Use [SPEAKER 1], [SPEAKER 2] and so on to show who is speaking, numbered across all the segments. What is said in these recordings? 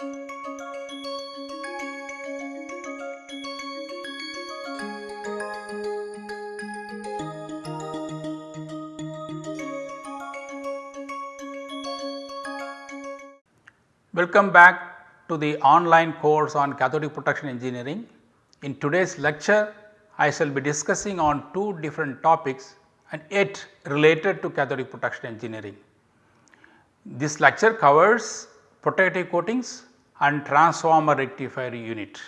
[SPEAKER 1] Welcome back to the online course on cathodic protection engineering. In today's lecture, I shall be discussing on two different topics and yet related to cathodic protection engineering. This lecture covers protective coatings and transformer rectifier unit.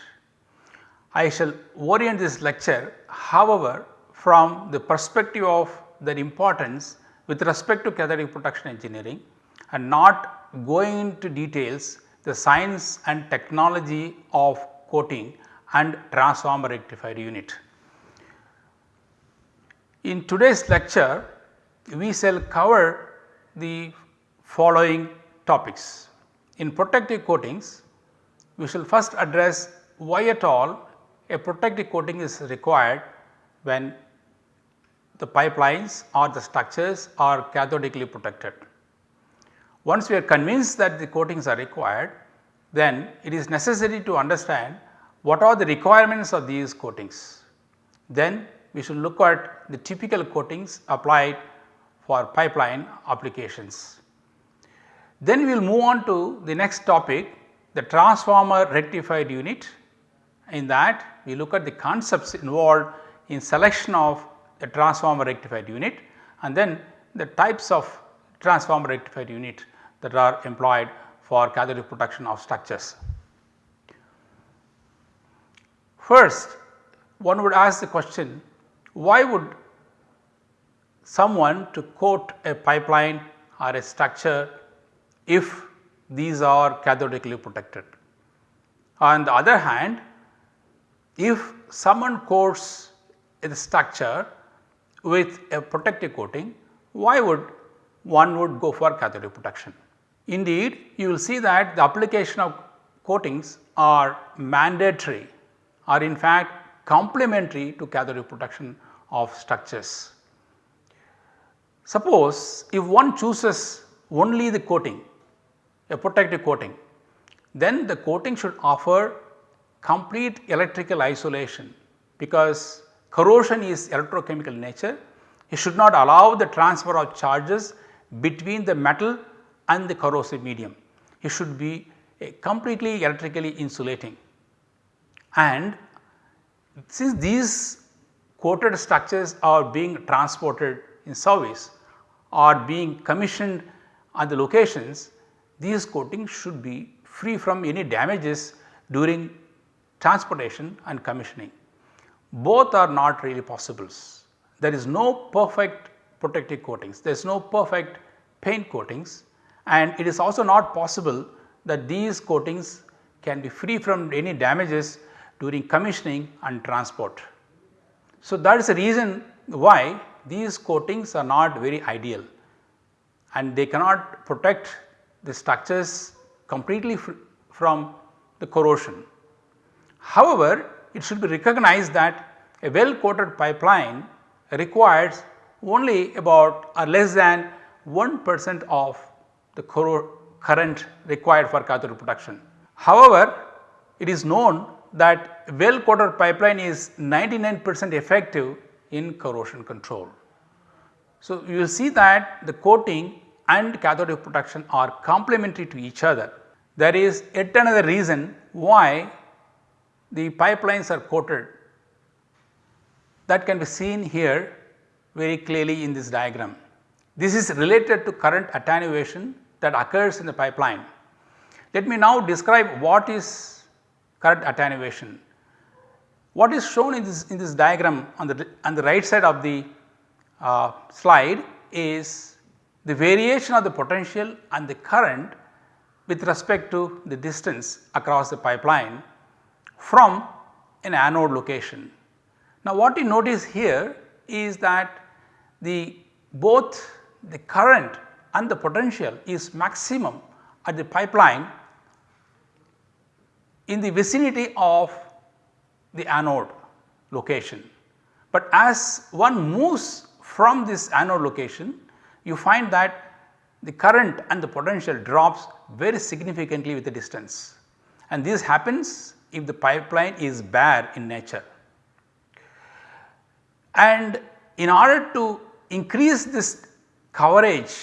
[SPEAKER 1] I shall orient this lecture however from the perspective of their importance with respect to cathodic protection engineering and not going into details the science and technology of coating and transformer rectifier unit. In today's lecture, we shall cover the following topics. In protective coatings, we shall first address why at all a protective coating is required when the pipelines or the structures are cathodically protected. Once we are convinced that the coatings are required, then it is necessary to understand what are the requirements of these coatings. Then we should look at the typical coatings applied for pipeline applications. Then we will move on to the next topic the transformer rectified unit. In that we look at the concepts involved in selection of a transformer rectified unit and then the types of transformer rectified unit that are employed for cathodic protection of structures. First one would ask the question why would someone to coat a pipeline or a structure if these are cathodically protected. On the other hand if someone coats a structure with a protective coating why would one would go for cathodic protection. Indeed, you will see that the application of coatings are mandatory or in fact complementary to cathodic protection of structures. Suppose if one chooses only the coating a protective coating then the coating should offer complete electrical isolation because corrosion is electrochemical nature. It should not allow the transfer of charges between the metal and the corrosive medium. It should be eh, completely electrically insulating and since these coated structures are being transported in service or being commissioned at the locations, these coatings should be free from any damages during transportation and commissioning. Both are not really possibles. There is no perfect protective coatings, there is no perfect paint coatings and it is also not possible that these coatings can be free from any damages during commissioning and transport. So, that is the reason why these coatings are not very ideal and they cannot protect the structures completely from the corrosion. However, it should be recognized that a well coated pipeline requires only about or less than 1 percent of the current required for cathode protection. However, it is known that well coated pipeline is 99 percent effective in corrosion control. So, you will see that the coating and cathode protection are complementary to each other. There is yet another reason why the pipelines are coated that can be seen here very clearly in this diagram. This is related to current attenuation that occurs in the pipeline. Let me now describe what is current attenuation. What is shown in this in this diagram on the on the right side of the uh, slide is the variation of the potential and the current with respect to the distance across the pipeline from an anode location. Now what you notice here is that the both the current and the potential is maximum at the pipeline in the vicinity of the anode location. But as one moves from this anode location you find that the current and the potential drops very significantly with the distance. and this happens if the pipeline is bare in nature. And in order to increase this coverage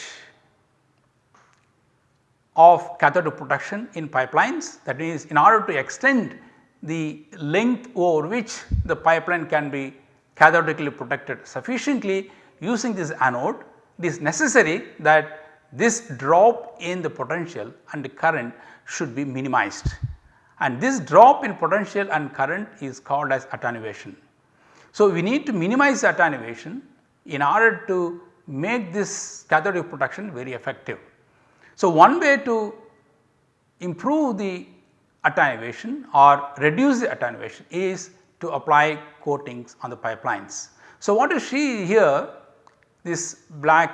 [SPEAKER 1] of cathode protection in pipelines that means in order to extend the length over which the pipeline can be cathodically protected sufficiently using this anode it is necessary that this drop in the potential and the current should be minimized and this drop in potential and current is called as attenuation. So, we need to minimize attenuation in order to make this cathodic protection very effective. So, one way to improve the attenuation or reduce the attenuation is to apply coatings on the pipelines. So, what you see here this black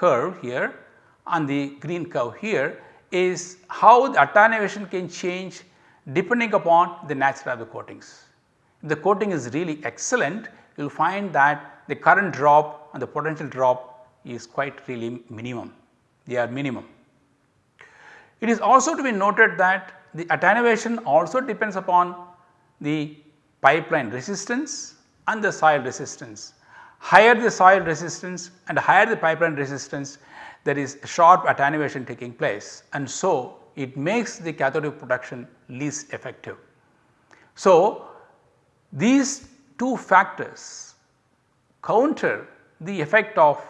[SPEAKER 1] curve here and the green curve here is how the attenuation can change depending upon the nature of the coatings. If the coating is really excellent you will find that the current drop and the potential drop is quite really minimum, they are minimum. It is also to be noted that the attenuation also depends upon the pipeline resistance and the soil resistance. Higher the soil resistance and higher the pipeline resistance there is sharp attenuation taking place and so it makes the cathodic protection least effective. So, these two factors counter the effect of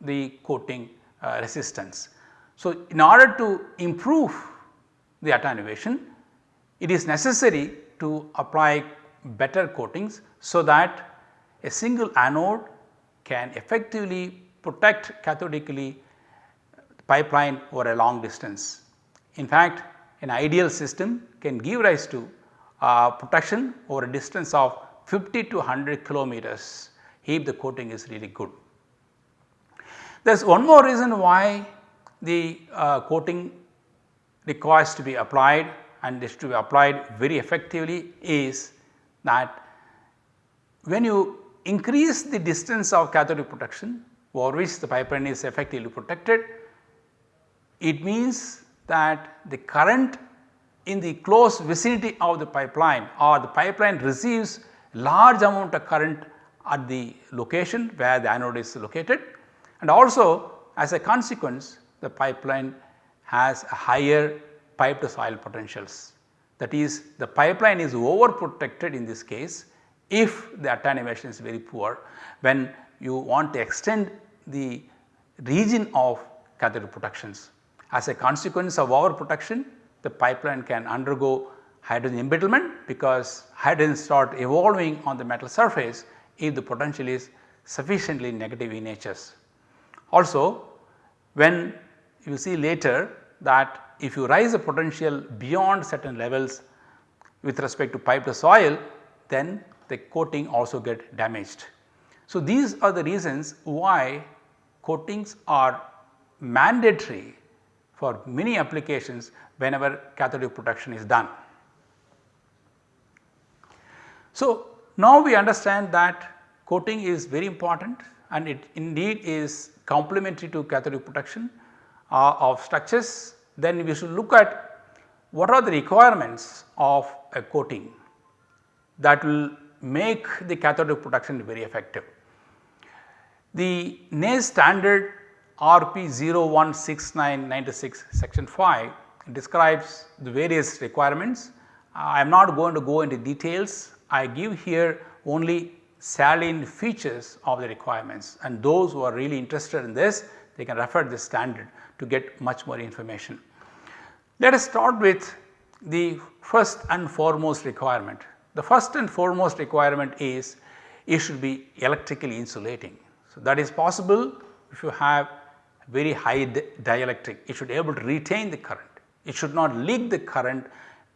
[SPEAKER 1] the coating uh, resistance. So, in order to improve the attenuation it is necessary to apply better coatings so that a single anode can effectively protect cathodically pipeline over a long distance. In fact, an ideal system can give rise to uh, protection over a distance of 50 to 100 kilometers if the coating is really good. There is one more reason why the uh, coating requires to be applied and is to be applied very effectively is that when you increase the distance of cathodic protection over which the pipeline is effectively protected, it means that the current in the close vicinity of the pipeline or the pipeline receives large amount of current at the location where the anode is located and also as a consequence the pipeline has a higher pipe to soil potentials. That is the pipeline is over protected in this case if the attenuation is very poor when you want to extend the region of cathodic protections. As a consequence of over protection the pipeline can undergo hydrogen embrittlement because hydrogen start evolving on the metal surface if the potential is sufficiently negative in nature. Also when you see later that if you raise the potential beyond certain levels with respect to pipe to soil then the coating also get damaged. So these are the reasons why coatings are mandatory for many applications whenever cathodic protection is done. So, now we understand that coating is very important and it indeed is complementary to cathodic protection uh, of structures. Then we should look at what are the requirements of a coating that will make the cathodic protection very effective. The NACE standard RP 016996 section 5 describes the various requirements. I am not going to go into details, I give here only salient features of the requirements and those who are really interested in this they can refer this standard to get much more information. Let us start with the first and foremost requirement. The first and foremost requirement is it should be electrically insulating. So, that is possible if you have very high dielectric, it should be able to retain the current, it should not leak the current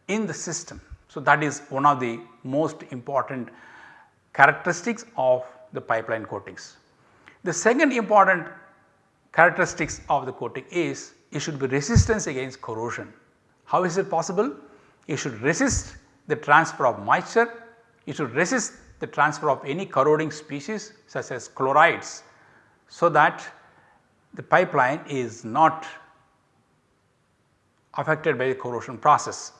[SPEAKER 1] in the system. So, that is one of the most important characteristics of the pipeline coatings. The second important characteristics of the coating is it should be resistance against corrosion. How is it possible? It should resist the transfer of moisture, it should resist the transfer of any corroding species such as chlorides so that the pipeline is not affected by the corrosion process.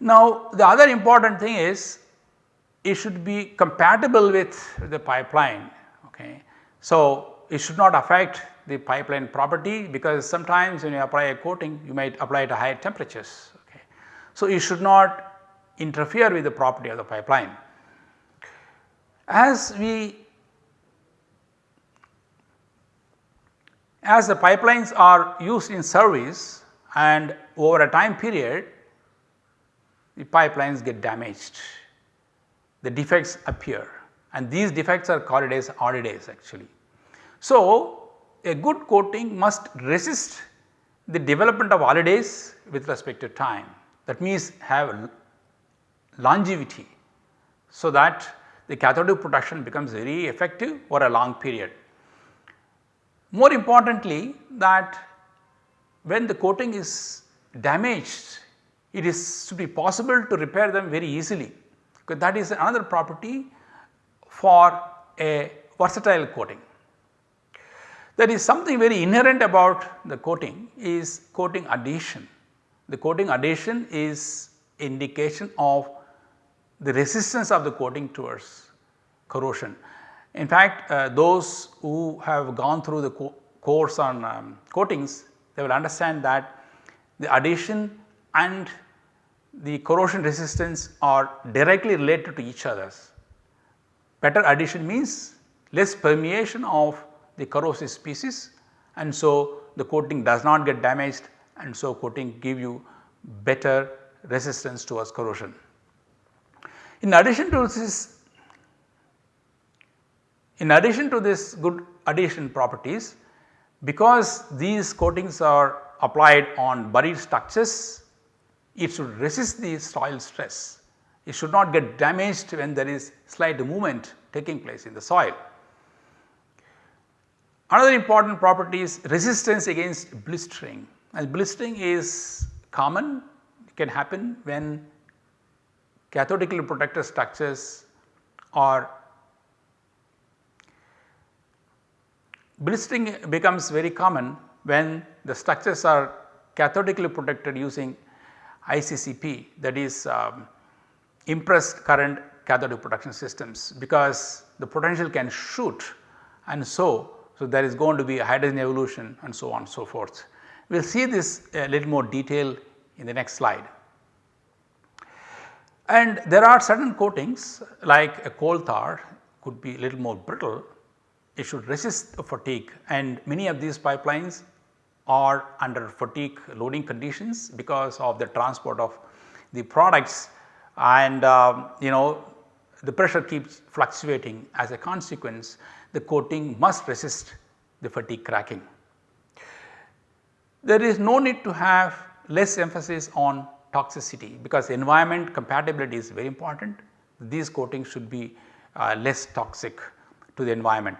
[SPEAKER 1] Now the other important thing is it should be compatible with the pipeline. Okay. So it should not affect the pipeline property because sometimes when you apply a coating you might apply it at higher temperatures. So it should not interfere with the property of the pipeline. As we as the pipelines are used in service and over a time period the pipelines get damaged, the defects appear and these defects are called as holidays actually. So, a good coating must resist the development of holidays with respect to time that means have longevity so that the cathodic protection becomes very effective for a long period. More importantly that when the coating is damaged it is to be possible to repair them very easily because that is another property for a versatile coating. There is something very inherent about the coating is coating adhesion. The coating adhesion is indication of the resistance of the coating towards corrosion. In fact, uh, those who have gone through the co course on um, coatings they will understand that the adhesion and the corrosion resistance are directly related to each others. Better adhesion means less permeation of the corrosive species and so the coating does not get damaged and so coating give you better resistance towards corrosion. In addition to this in addition to this good adhesion properties because these coatings are applied on buried structures it should resist the soil stress. It should not get damaged when there is slight movement taking place in the soil. Another important property is resistance against blistering and blistering is common it can happen when cathodically protected structures are blistering becomes very common when the structures are cathodically protected using ICCP that is um, impressed current cathodic protection systems because the potential can shoot and so, so there is going to be a hydrogen evolution and so on and so forth. We will see this a little more detail in the next slide. And there are certain coatings like a coal tar could be a little more brittle, it should resist fatigue and many of these pipelines are under fatigue loading conditions because of the transport of the products and uh, you know the pressure keeps fluctuating as a consequence the coating must resist the fatigue cracking. There is no need to have less emphasis on toxicity because environment compatibility is very important. These coatings should be uh, less toxic to the environment.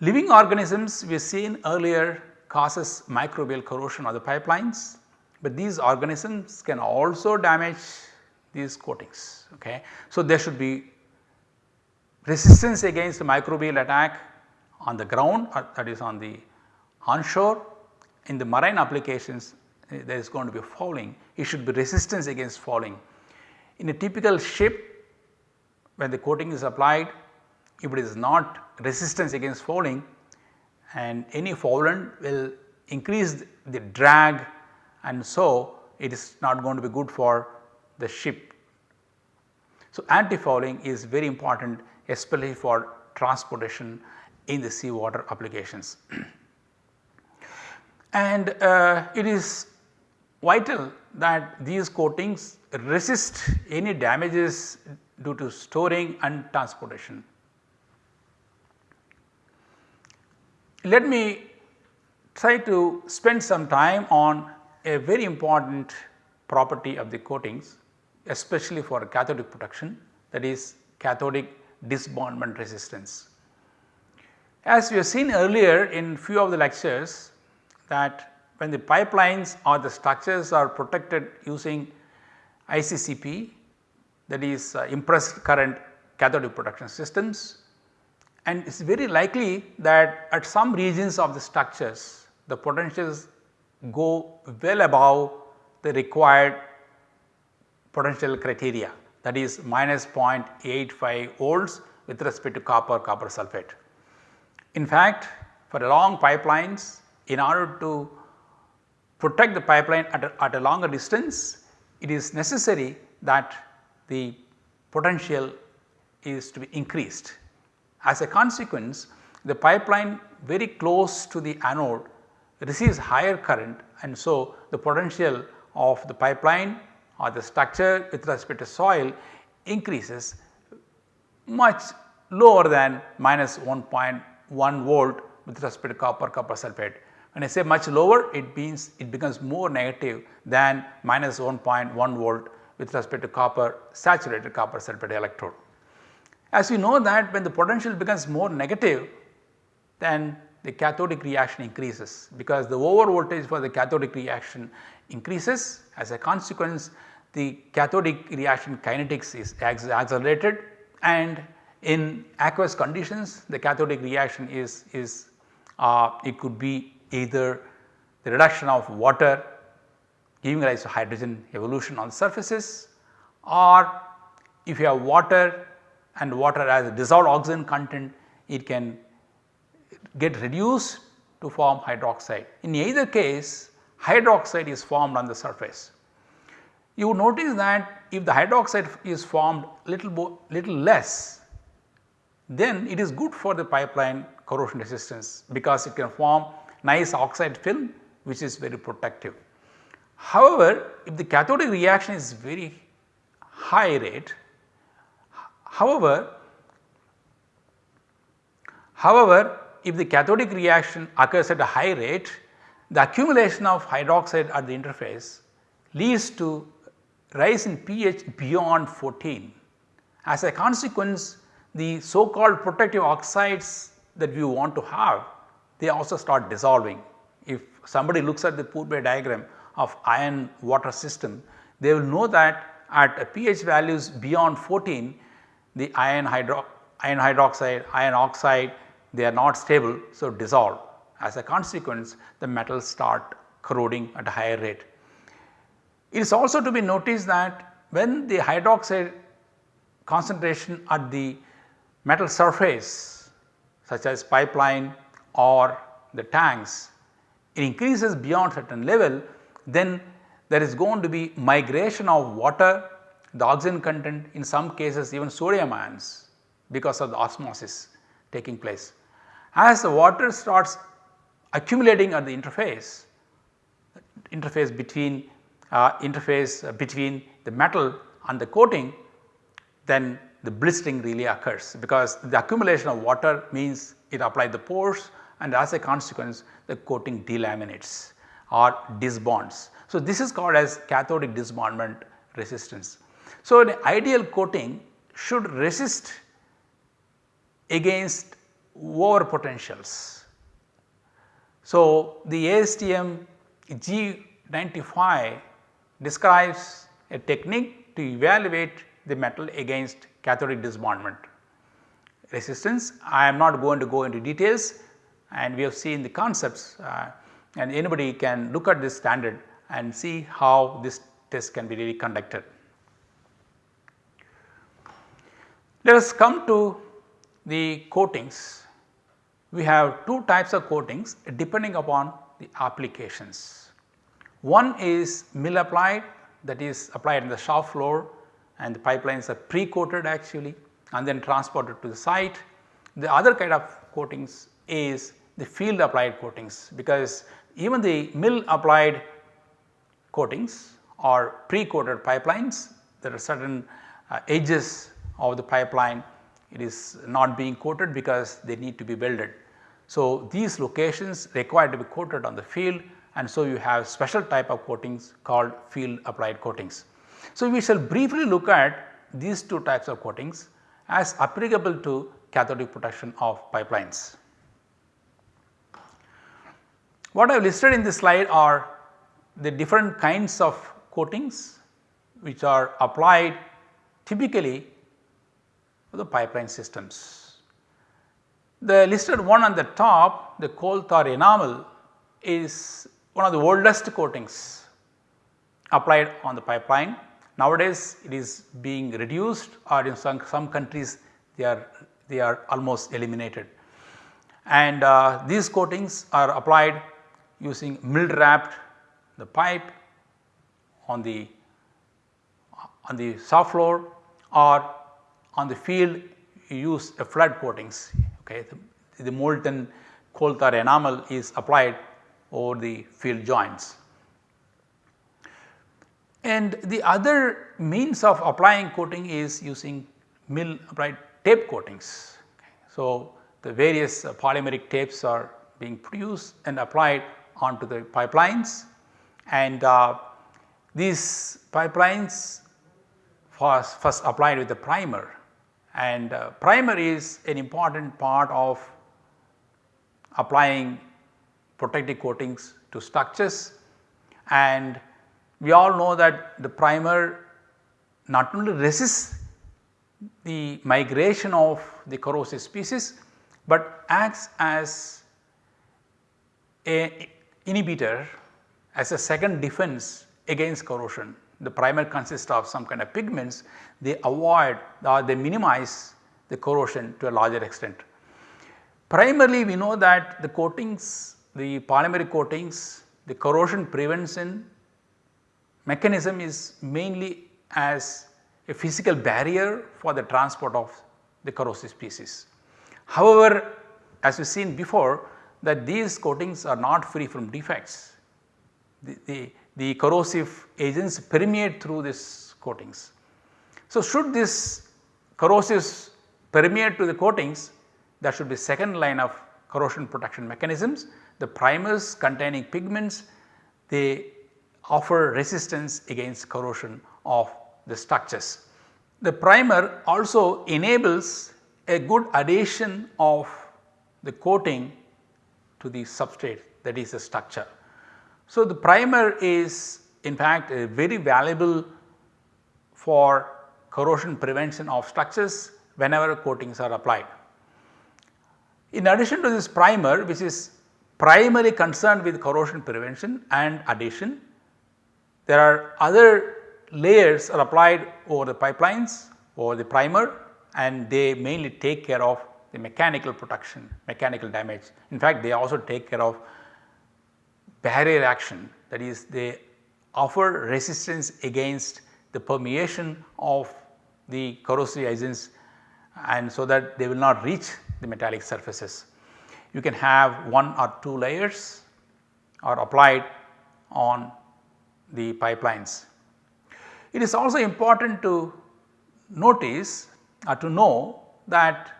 [SPEAKER 1] Living organisms we have seen earlier causes microbial corrosion of the pipelines, but these organisms can also damage these coatings. Okay. So, there should be resistance against the microbial attack on the ground or that is on the onshore. In the marine applications eh, there is going to be fouling, it should be resistance against fouling. In a typical ship when the coating is applied if it is not resistance against fouling and any foulant will increase the drag and so it is not going to be good for the ship. So, anti-fouling is very important especially for transportation in the seawater applications. and uh, it is vital that these coatings resist any damages due to storing and transportation. Let me try to spend some time on a very important property of the coatings especially for cathodic protection that is cathodic disbondment resistance. As we have seen earlier in few of the lectures that when the pipelines or the structures are protected using ICCP that is uh, impressed current cathodic protection systems and it is very likely that at some regions of the structures the potentials go well above the required potential criteria that is minus 0.85 volts with respect to copper copper sulphate. In fact, for long pipelines in order to protect the pipeline at a, at a longer distance it is necessary that the potential is to be increased. As a consequence the pipeline very close to the anode receives higher current and so the potential of the pipeline or the structure with respect to soil increases much lower than minus 1.1 volt with respect to copper copper sulphate. When I say much lower it means it becomes more negative than minus 1.1 volt with respect to copper saturated copper sulphate electrode. As we know that when the potential becomes more negative then the cathodic reaction increases because the over voltage for the cathodic reaction increases as a consequence the cathodic reaction kinetics is accelerated and in aqueous conditions the cathodic reaction is, is uh, it could be either the reduction of water giving rise to hydrogen evolution on surfaces or if you have water and water has a dissolved oxygen content it can get reduced to form hydroxide. In either case hydroxide is formed on the surface. You notice that if the hydroxide is formed little, little less then it is good for the pipeline corrosion resistance because it can form nice oxide film which is very protective. However, if the cathodic reaction is very high rate, however, however if the cathodic reaction occurs at a high rate, the accumulation of hydroxide at the interface leads to rise in pH beyond 14. As a consequence, the so called protective oxides that we want to have, they also start dissolving. If somebody looks at the Pourbaix diagram of iron water system, they will know that at a pH values beyond 14, the iron, hydro, iron hydroxide, iron oxide they are not stable so dissolve. As a consequence the metals start corroding at a higher rate. It is also to be noticed that when the hydroxide concentration at the metal surface such as pipeline or the tanks it increases beyond certain level then there is going to be migration of water, the oxygen content in some cases even sodium ions because of the osmosis taking place. As the water starts accumulating at the interface, interface between uh, interface between the metal and the coating, then the blistering really occurs because the accumulation of water means it applied the pores and as a consequence the coating delaminates or disbonds. So, this is called as cathodic disbondment resistance. So, an ideal coating should resist against over potentials. So, the ASTM G95 describes a technique to evaluate the metal against cathodic disbondment resistance. I am not going to go into details and we have seen the concepts uh, and anybody can look at this standard and see how this test can be really conducted. Let us come to the coatings we have two types of coatings depending upon the applications. One is mill applied that is applied in the shop floor and the pipelines are pre-coated actually and then transported to the site. The other kind of coatings is the field applied coatings because even the mill applied coatings or pre-coated pipelines there are certain uh, edges of the pipeline it is not being coated because they need to be welded. So, these locations require to be coated on the field and so you have special type of coatings called field applied coatings. So, we shall briefly look at these two types of coatings as applicable to cathodic protection of pipelines. What I have listed in this slide are the different kinds of coatings which are applied typically for the pipeline systems. The listed one on the top the coal tar enamel is one of the oldest coatings applied on the pipeline. Nowadays it is being reduced or in some, some countries they are they are almost eliminated. And uh, these coatings are applied using mill wrapped the pipe on the on the soft floor or on the field you use a flood coatings okay. The, the molten coal tar enamel is applied over the field joints. And the other means of applying coating is using mill applied tape coatings. So, the various uh, polymeric tapes are being produced and applied onto the pipelines. And uh, these pipelines first, first applied with the primer. And uh, primer is an important part of applying protective coatings to structures. And we all know that the primer not only resists the migration of the corrosive species, but acts as a inhibitor as a second defense against corrosion. The primer consists of some kind of pigments, they avoid or they minimize the corrosion to a larger extent. Primarily we know that the coatings, the polymeric coatings, the corrosion prevention mechanism is mainly as a physical barrier for the transport of the corrosive species. However, as we have seen before that these coatings are not free from defects. The, the, the corrosive agents permeate through these coatings. So, should this corrosives permeate to the coatings there should be second line of corrosion protection mechanisms. The primers containing pigments they offer resistance against corrosion of the structures. The primer also enables a good adhesion of the coating to the substrate that is the structure. So, the primer is in fact very valuable for corrosion prevention of structures whenever coatings are applied. In addition to this primer which is primarily concerned with corrosion prevention and adhesion, there are other layers are applied over the pipelines over the primer and they mainly take care of the mechanical protection, mechanical damage. In fact, they also take care of barrier action that is they offer resistance against the permeation of the corrosive agents and so that they will not reach the metallic surfaces. You can have one or two layers are applied on the pipelines. It is also important to notice or to know that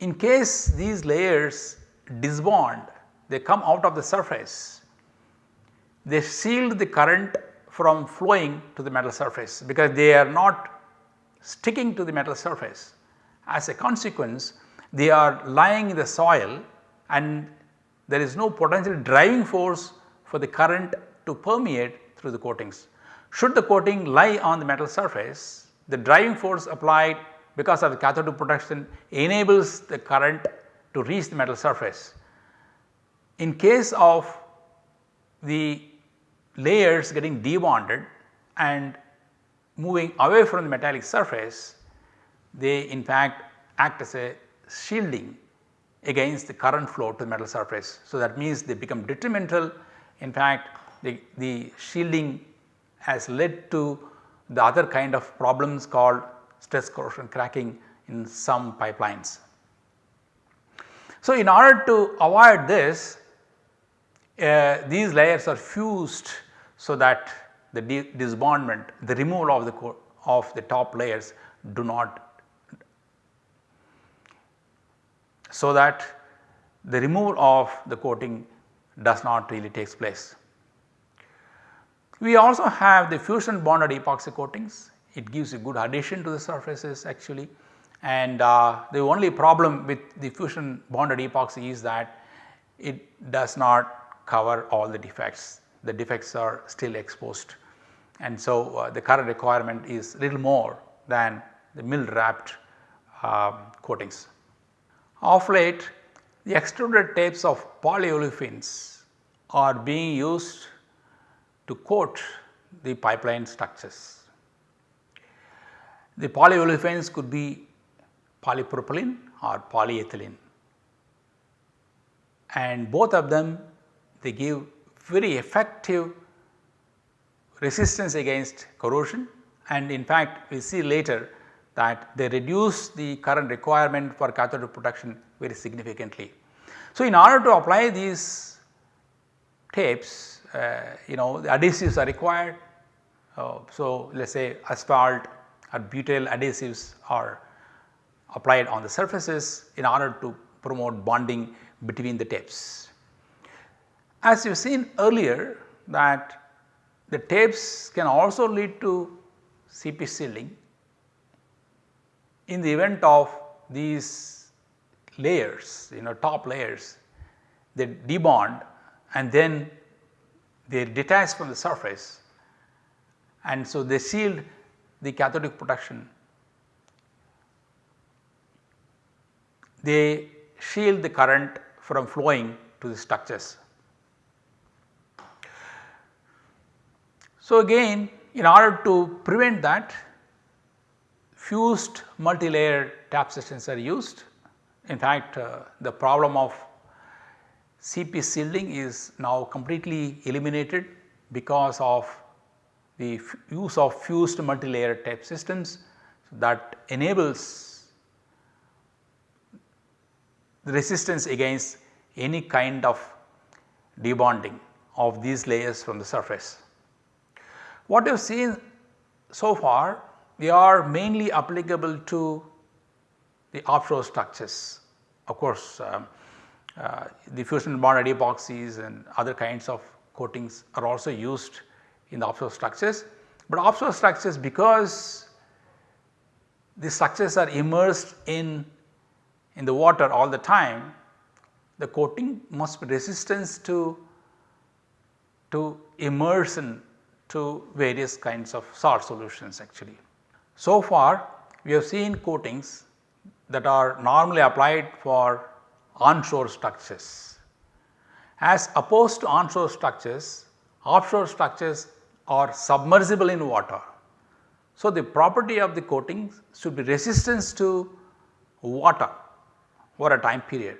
[SPEAKER 1] in case these layers disbond they come out of the surface they shield the current from flowing to the metal surface because they are not sticking to the metal surface. As a consequence they are lying in the soil and there is no potential driving force for the current to permeate through the coatings. Should the coating lie on the metal surface the driving force applied because of the cathode protection enables the current to reach the metal surface. In case of the layers getting debonded and moving away from the metallic surface, they in fact act as a shielding against the current flow to the metal surface. So, that means they become detrimental in fact the, the shielding has led to the other kind of problems called stress corrosion cracking in some pipelines. So, in order to avoid this uh, these layers are fused so that the disbondment the removal of the of the top layers do not so that the removal of the coating does not really takes place. We also have the fusion bonded epoxy coatings it gives a good adhesion to the surfaces actually and uh, the only problem with the fusion bonded epoxy is that it does not cover all the defects the defects are still exposed and so uh, the current requirement is little more than the mill wrapped uh, coatings. Of late the extruded tapes of polyolefins are being used to coat the pipeline structures. The polyolefins could be polypropylene or polyethylene and both of them they give very effective resistance against corrosion and in fact we see later that they reduce the current requirement for cathode protection very significantly. So, in order to apply these tapes uh, you know the adhesives are required. Uh, so, let us say asphalt or butyl adhesives are applied on the surfaces in order to promote bonding between the tapes. As you have seen earlier that the tapes can also lead to CP shielding in the event of these layers you know top layers they debond and then they detach from the surface and so they shield the cathodic protection. They shield the current from flowing to the structures. So, again in order to prevent that fused multilayer tap systems are used. In fact, uh, the problem of CP shielding is now completely eliminated because of the use of fused multilayer type systems that enables the resistance against any kind of debonding of these layers from the surface. What you have seen so far they are mainly applicable to the offshore structures. Of course, um, uh, the fusion bonded epoxies and other kinds of coatings are also used in the offshore structures, but offshore structures because the structures are immersed in, in the water all the time, the coating must be resistant to, to immersion to various kinds of salt solutions actually. So far we have seen coatings that are normally applied for onshore structures. As opposed to onshore structures, offshore structures are submersible in water. So, the property of the coatings should be resistance to water for a time period.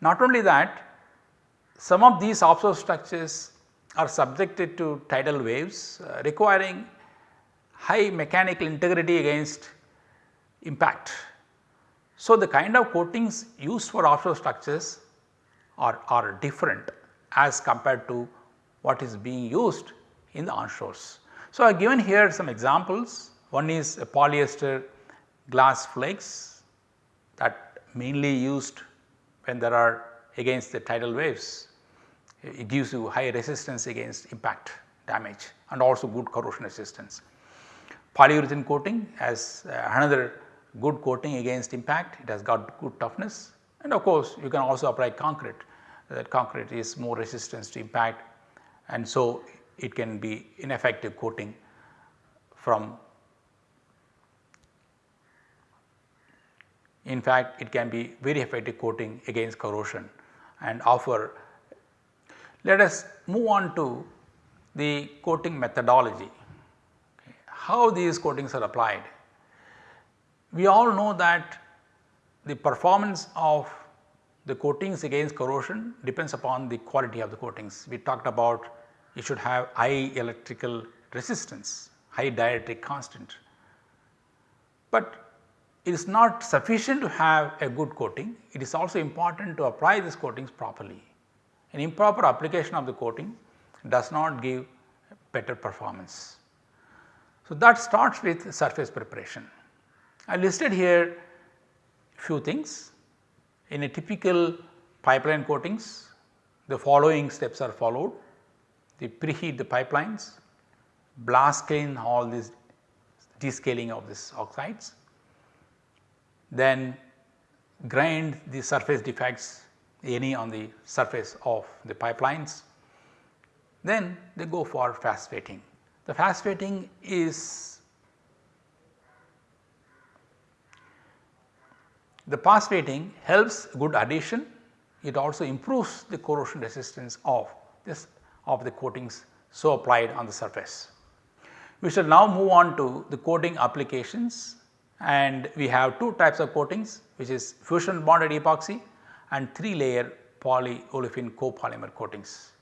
[SPEAKER 1] Not only that, some of these offshore structures are subjected to tidal waves uh, requiring high mechanical integrity against impact so, the kind of coatings used for offshore structures are, are different as compared to what is being used in the onshores. So, I have given here some examples. One is a polyester glass flakes that mainly used when there are against the tidal waves. It gives you high resistance against impact damage and also good corrosion resistance. Polyurethane coating as uh, another good coating against impact, it has got good toughness. And of course you can also apply concrete. That concrete is more resistance to impact. And so it can be ineffective coating from in fact it can be very effective coating against corrosion and offer. Let us move on to the coating methodology, how these coatings are applied. We all know that the performance of the coatings against corrosion depends upon the quality of the coatings. We talked about you should have high electrical resistance, high dielectric constant. But it is not sufficient to have a good coating, it is also important to apply these coatings properly. An improper application of the coating does not give better performance. So, that starts with surface preparation. I listed here few things. In a typical pipeline coatings, the following steps are followed. They preheat the pipelines, blast clean all this descaling of these oxides, then grind the surface defects any on the surface of the pipelines. Then they go for phosphating. The phosphating is The phosphating helps good adhesion, it also improves the corrosion resistance of this of the coatings so applied on the surface. We shall now move on to the coating applications and we have two types of coatings which is fusion bonded epoxy and 3 layer polyolefin copolymer coatings.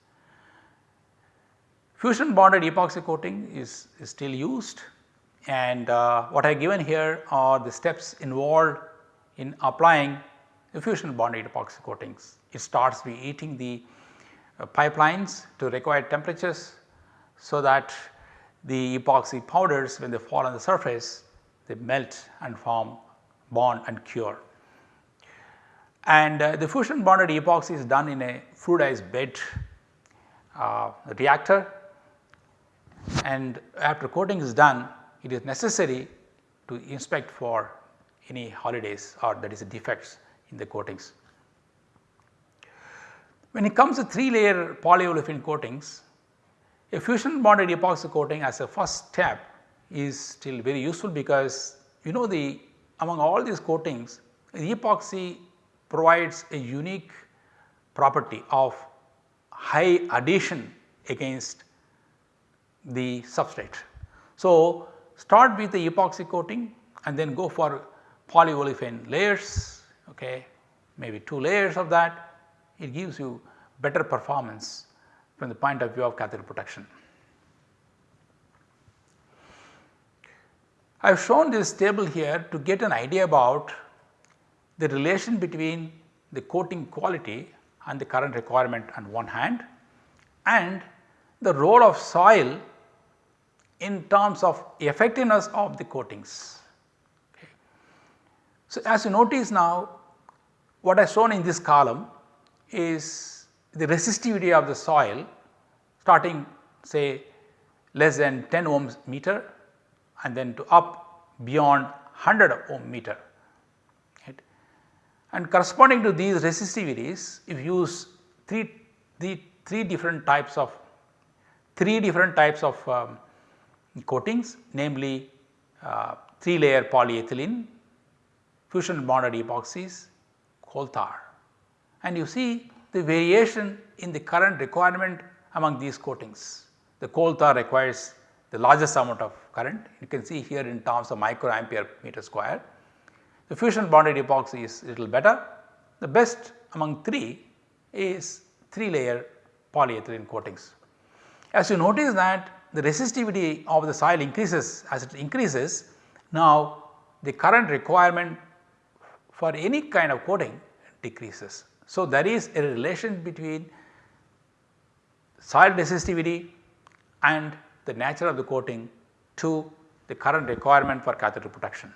[SPEAKER 1] Fusion bonded epoxy coating is, is still used and uh, what I have given here are the steps involved in applying the fusion bonded epoxy coatings. It starts by heating the pipelines to required temperatures so that the epoxy powders when they fall on the surface they melt and form bond and cure. And uh, the fusion bonded epoxy is done in a fluidized bed uh, reactor and after coating is done it is necessary to inspect for any holidays or that is defects in the coatings. When it comes to 3 layer polyolefin coatings, a fusion bonded epoxy coating as a first step is still very useful because you know the among all these coatings the epoxy provides a unique property of high adhesion against the substrate. So, start with the epoxy coating and then go for polyolefin layers okay, maybe 2 layers of that it gives you better performance from the point of view of cathode protection. I have shown this table here to get an idea about the relation between the coating quality and the current requirement on one hand and the role of soil in terms of effectiveness of the coatings. Okay. So, as you notice now what I have shown in this column is the resistivity of the soil starting say less than 10 ohms meter and then to up beyond 100 ohm meter. Right. And corresponding to these resistivities if you use 3, the 3 different types of 3 different types of um, coatings namely uh, 3 layer polyethylene, fusion bonded epoxies, coal tar and you see the variation in the current requirement among these coatings. The coal tar requires the largest amount of current you can see here in terms of micro microampere meter square. The fusion bonded epoxy is little better. The best among 3 is 3 layer polyethylene coatings. As you notice that the resistivity of the soil increases as it increases now the current requirement for any kind of coating decreases. So, there is a relation between soil resistivity and the nature of the coating to the current requirement for cathode protection.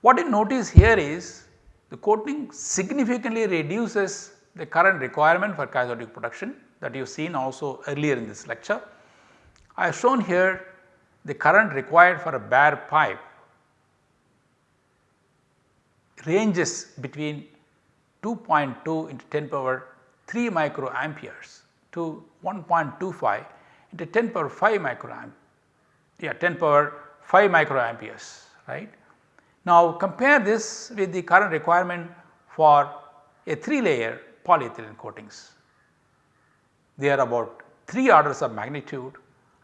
[SPEAKER 1] What you notice here is the coating significantly reduces the current requirement for cathodic protection that you have seen also earlier in this lecture. I have shown here the current required for a bare pipe ranges between 2.2 into 10 power 3 microamperes to 1.25 into 10 power 5 microamp yeah 10 power 5 microamperes right. Now compare this with the current requirement for a 3 layer polyethylene coatings. They are about 3 orders of magnitude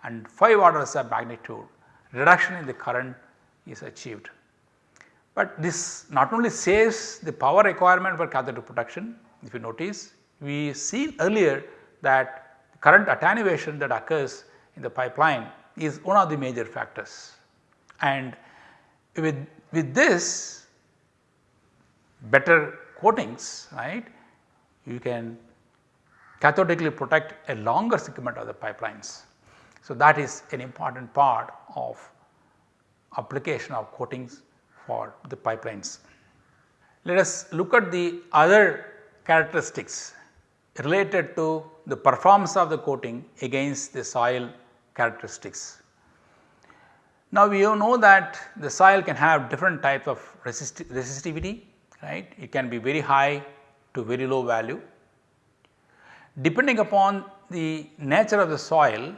[SPEAKER 1] and 5 orders of magnitude reduction in the current is achieved. But this not only saves the power requirement for cathode protection if you notice we seen earlier that current attenuation that occurs in the pipeline is one of the major factors. And with, with this better coatings right you can cathodically protect a longer segment of the pipelines. So, that is an important part of application of coatings for the pipelines. Let us look at the other characteristics related to the performance of the coating against the soil characteristics. Now we know that the soil can have different types of resist resistivity right it can be very high to very low value. Depending upon the nature of the soil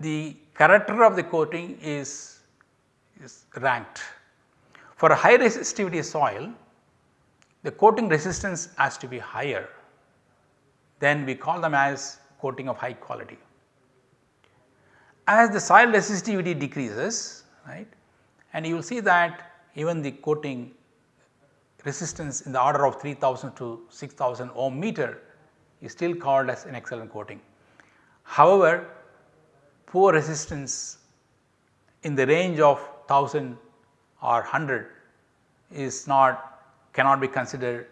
[SPEAKER 1] the character of the coating is, is ranked. For a high resistivity soil the coating resistance has to be higher then we call them as coating of high quality. As the soil resistivity decreases right and you will see that even the coating resistance in the order of 3000 to 6000 ohm meter is still called as an excellent coating. However, poor resistance in the range of 1000 or 100 is not cannot be considered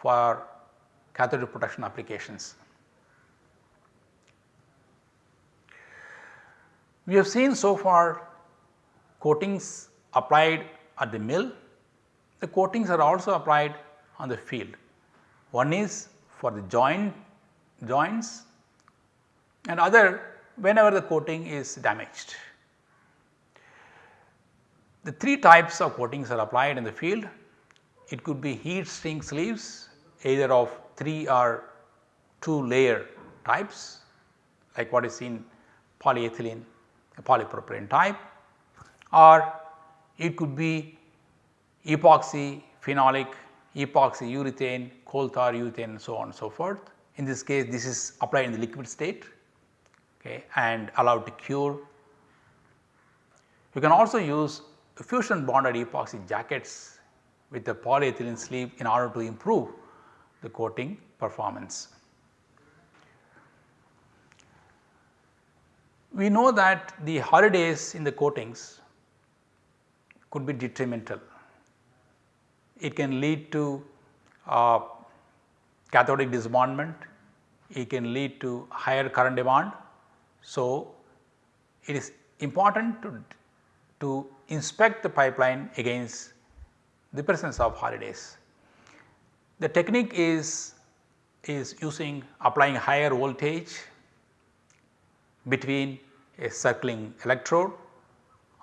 [SPEAKER 1] for cathode protection applications. We have seen so far coatings applied at the mill, the coatings are also applied on the field. One is for the joint joints and other whenever the coating is damaged. The three types of coatings are applied in the field. It could be heat shrink sleeves either of 3 or 2 layer types like what is seen polyethylene polypropylene type or it could be epoxy phenolic, epoxy urethane, coal tar urethane and so on and so forth. In this case this is applied in the liquid state okay, and allowed to cure. You can also use fusion bonded epoxy jackets with the polyethylene sleeve in order to improve the coating performance. We know that the holidays in the coatings could be detrimental. It can lead to uh, cathodic disbondment, it can lead to higher current demand. So, it is important to, to inspect the pipeline against the presence of holidays. The technique is, is using applying higher voltage between a circling electrode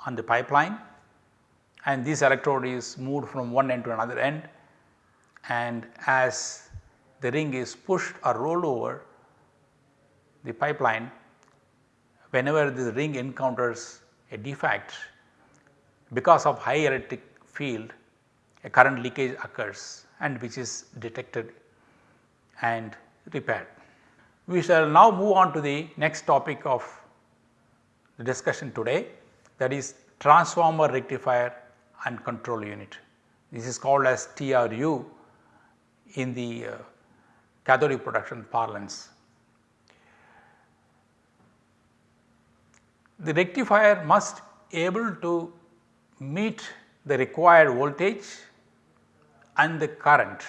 [SPEAKER 1] on the pipeline and this electrode is moved from one end to another end and as the ring is pushed or rolled over the pipeline whenever the ring encounters a defect because of high electric field a current leakage occurs and which is detected and repaired. We shall now move on to the next topic of the discussion today that is transformer rectifier and control unit. This is called as TRU in the uh, cathodic protection parlance. The rectifier must able to meet the required voltage and the current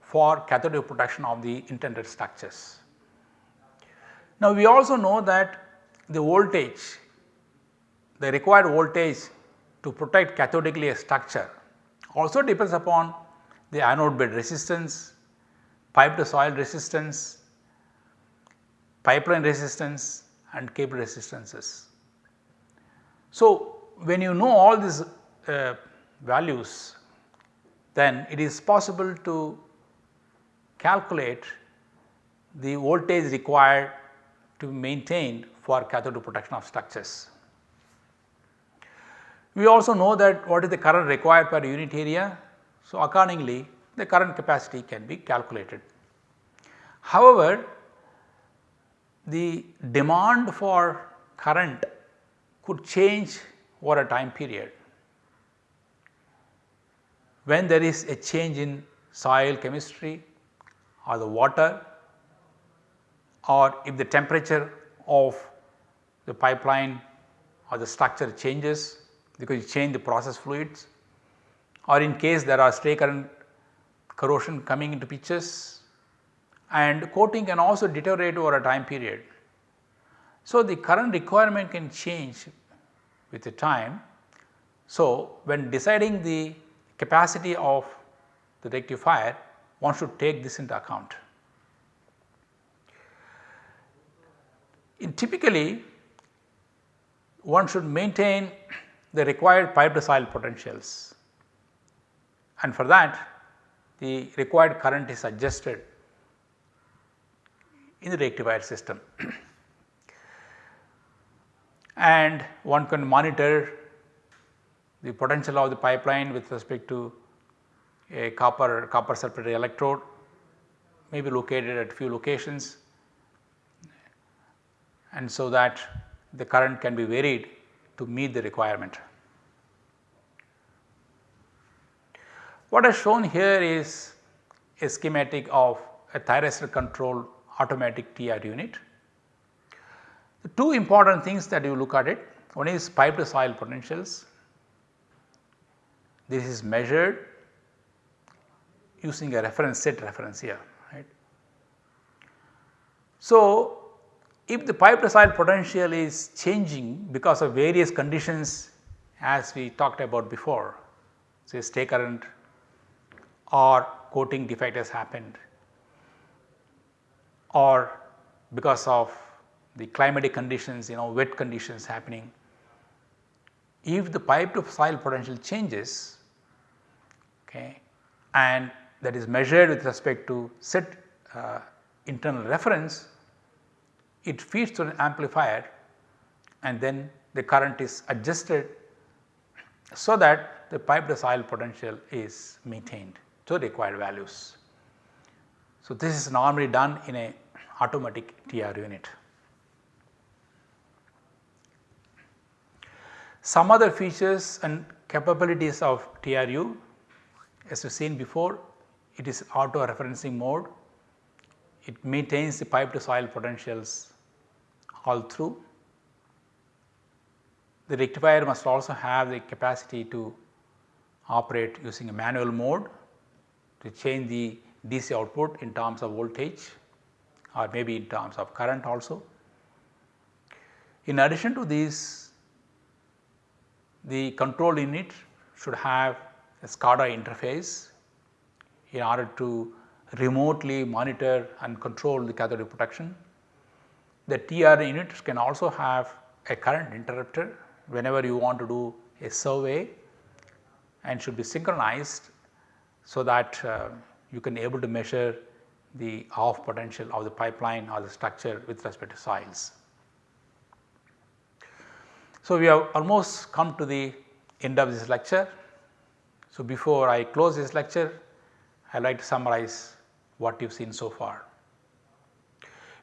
[SPEAKER 1] for cathodic protection of the intended structures. Now we also know that the voltage, the required voltage to protect cathodically a structure also depends upon the anode bed resistance, pipe to soil resistance, pipeline resistance and cable resistances. So, when you know all these uh, values then it is possible to calculate the voltage required to maintain for cathode protection of structures. We also know that what is the current required per unit area. So, accordingly the current capacity can be calculated. However, the demand for current could change over a time period. When there is a change in soil chemistry or the water or if the temperature of the pipeline or the structure changes because you change the process fluids or in case there are stray current corrosion coming into pictures and coating can also deteriorate over a time period. So, the current requirement can change with the time. So, when deciding the capacity of the rectifier one should take this into account. In typically one should maintain the required pipe to soil potentials and for that the required current is adjusted in the rectifier system and one can monitor the potential of the pipeline with respect to a copper copper sulphate electrode may be located at few locations and so that the current can be varied to meet the requirement. What is shown here is a schematic of a thyristor control automatic TR unit. The two important things that you look at it, one is pipe to soil potentials. This is measured using a reference set reference here right. So, if the pipe to soil potential is changing because of various conditions as we talked about before say stray current or coating defect has happened or because of the climatic conditions you know wet conditions happening. If the pipe to soil potential changes okay, and that is measured with respect to set uh, internal reference, it feeds to an amplifier and then the current is adjusted so that the pipe to soil potential is maintained to required values. So, this is normally done in a automatic TR unit. Some other features and capabilities of TRU as we have seen before it is auto referencing mode, it maintains the pipe to soil potentials all through. The rectifier must also have the capacity to operate using a manual mode to change the DC output in terms of voltage or maybe in terms of current also. In addition to these the control unit should have a SCADA interface in order to remotely monitor and control the cathodic protection. The TR unit can also have a current interrupter whenever you want to do a survey and should be synchronized so that uh, you can able to measure the off potential of the pipeline or the structure with respect to soils. So, we have almost come to the end of this lecture. So, before I close this lecture I would like to summarize what you have seen so far.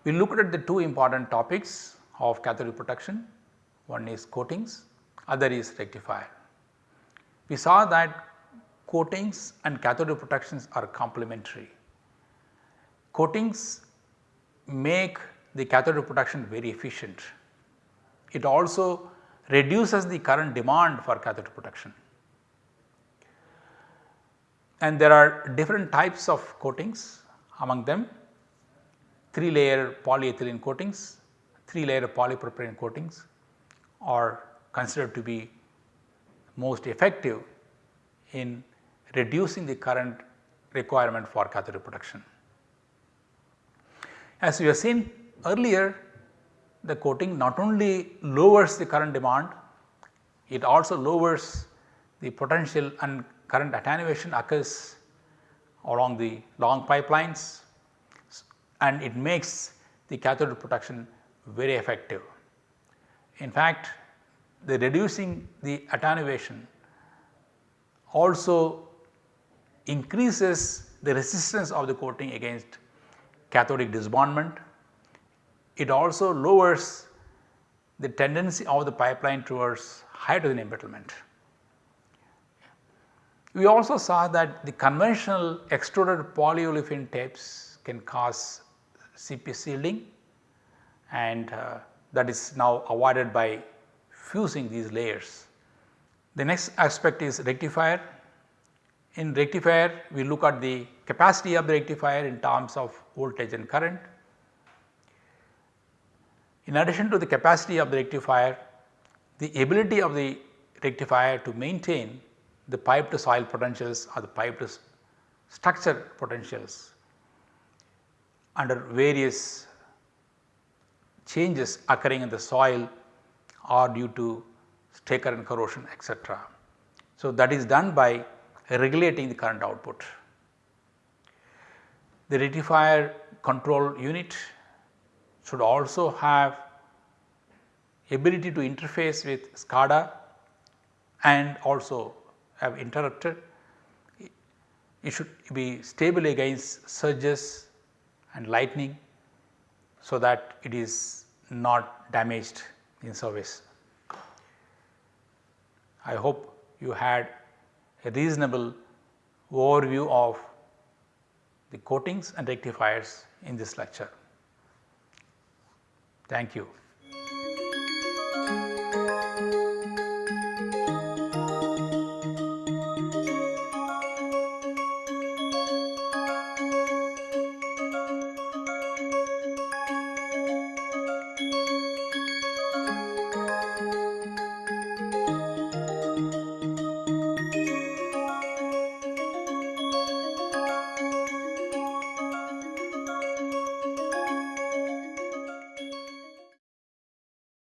[SPEAKER 1] We looked at the two important topics of cathodic protection one is coatings other is rectifier. We saw that coatings and cathodic protections are complementary. Coatings make the cathodic protection very efficient. It also reduces the current demand for cathodic protection. And there are different types of coatings among them 3 layer polyethylene coatings, 3 layer polypropylene coatings are considered to be most effective in reducing the current requirement for cathodic protection. As we have seen earlier the coating not only lowers the current demand, it also lowers the potential and current attenuation occurs along the long pipelines and it makes the cathode protection very effective. In fact, the reducing the attenuation also increases the resistance of the coating against cathodic disbondment it also lowers the tendency of the pipeline towards hydrogen embrittlement. We also saw that the conventional extruded polyolefin tapes can cause CP shielding and uh, that is now avoided by fusing these layers. The next aspect is rectifier. In rectifier we look at the capacity of the rectifier in terms of voltage and current in addition to the capacity of the rectifier, the ability of the rectifier to maintain the pipe to soil potentials or the pipe to structure potentials under various changes occurring in the soil or due to stray current corrosion etc. So, that is done by regulating the current output. The rectifier control unit should also have ability to interface with SCADA and also have interrupter. It should be stable against surges and lightning so that it is not damaged in service. I hope you had a reasonable overview of the coatings and rectifiers in this lecture. Thank you.